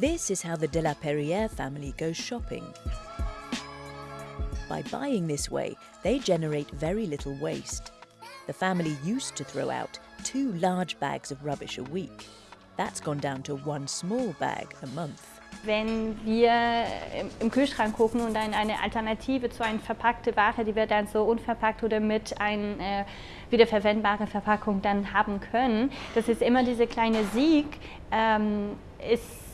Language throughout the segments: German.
This is how the de la Perrière family goes shopping. By buying this way, they generate very little waste. The family used to throw out two large bags of rubbish a week. That's gone down to one small bag a month. Wenn wir im Kühlschrank gucken und dann eine Alternative zu einer verpackten Ware, die wir dann so unverpackt oder mit einer äh, wiederverwendbaren Verpackung dann haben können, das ist immer dieser kleine Sieg, ähm, ist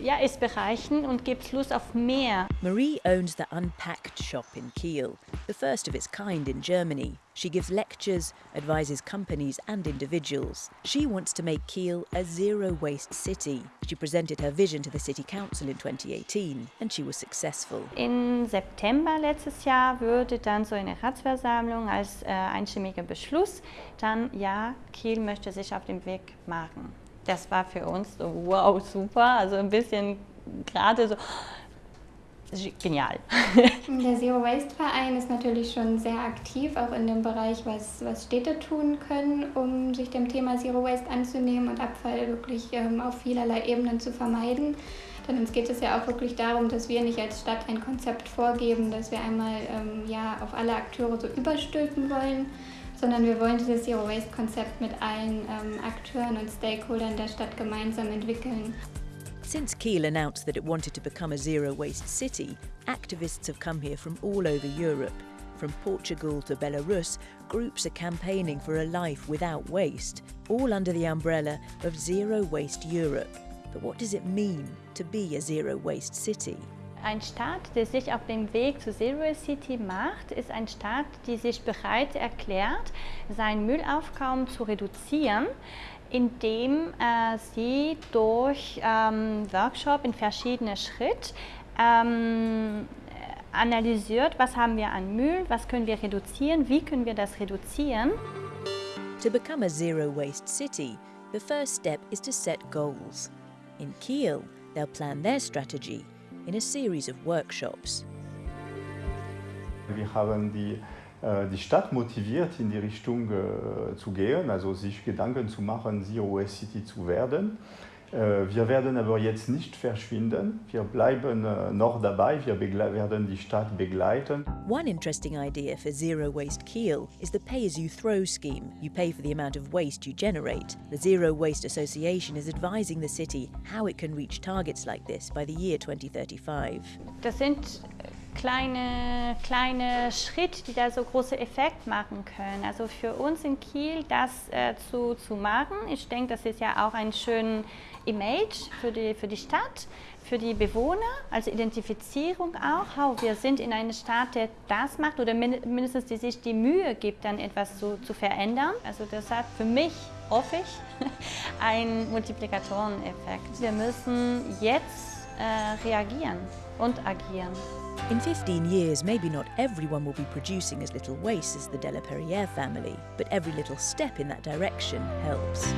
ja, ist bereichern und gibt Lust auf mehr. Marie owns the Unpacked shop in Kiel, the first of its kind in Germany. She gives lectures, advises companies and individuals. She wants to make Kiel a zero-waste city. She presented her vision to the City Council in 2018 and she was successful. In September letztes Jahr würde dann so eine Ratsversammlung als äh, einstimmiger Beschluss dann, ja, Kiel möchte sich auf den Weg machen das war für uns so, wow, super, also ein bisschen gerade so genial. Der Zero Waste Verein ist natürlich schon sehr aktiv, auch in dem Bereich, was, was Städte tun können, um sich dem Thema Zero Waste anzunehmen und Abfall wirklich ähm, auf vielerlei Ebenen zu vermeiden. Denn uns geht es ja auch wirklich darum, dass wir nicht als Stadt ein Konzept vorgeben, dass wir einmal ähm, ja, auf alle Akteure so überstülpen wollen, sondern wir wollen dieses Zero Waste Konzept mit allen ähm, Akteuren und Stakeholdern der Stadt gemeinsam entwickeln. Since Kiel announced that it wanted to become a zero waste city, activists have come here from all over Europe. From Portugal to Belarus, groups are campaigning for a life without waste, all under the umbrella of Zero Waste Europe. But what does it mean to be a zero waste city? Ein Staat, der sich auf dem Weg zu Zero City macht, ist ein Staat, der sich bereit erklärt, sein Müllaufkommen zu reduzieren, indem äh, sie durch ähm, Workshop in verschiedene Schritte ähm, analysiert, was haben wir an Müll, was können wir reduzieren, wie können wir das reduzieren. To become a zero waste city, the first step is to set goals. In Kiel, they'll plan their strategy in a series of workshops. Wir haben die, äh, die Stadt motiviert, in die Richtung äh, zu gehen, also sich Gedanken zu machen, Zero Waste City zu werden. Äh, wir werden aber jetzt nicht verschwinden. Wir bleiben äh, noch dabei. Wir werden die Stadt begleiten. One interesting idea for Zero Waste Kiel is the pay-as-you-throw scheme. You pay for the amount of waste you generate. The Zero Waste Association is advising the city how it can reach targets like this by the year 2035. Das sind kleine, kleine Schritte, die da so große Effekt machen können. Also für uns in Kiel das äh, zu, zu machen, ich denke, das ist ja auch ein schönes Image für die, für die Stadt, für die Bewohner, also Identifizierung auch. Oh, wir sind in einer Stadt, der das macht oder mindestens die sich die Mühe gibt, dann etwas zu, zu verändern. Also das hat für mich, hoffe ich, einen Multiplikatoreneffekt. Wir müssen jetzt Eh, äh, reagieren und agieren. In 15 years, maybe not everyone will be producing as little waste as the Della Perriere family, but every little step in that direction helps.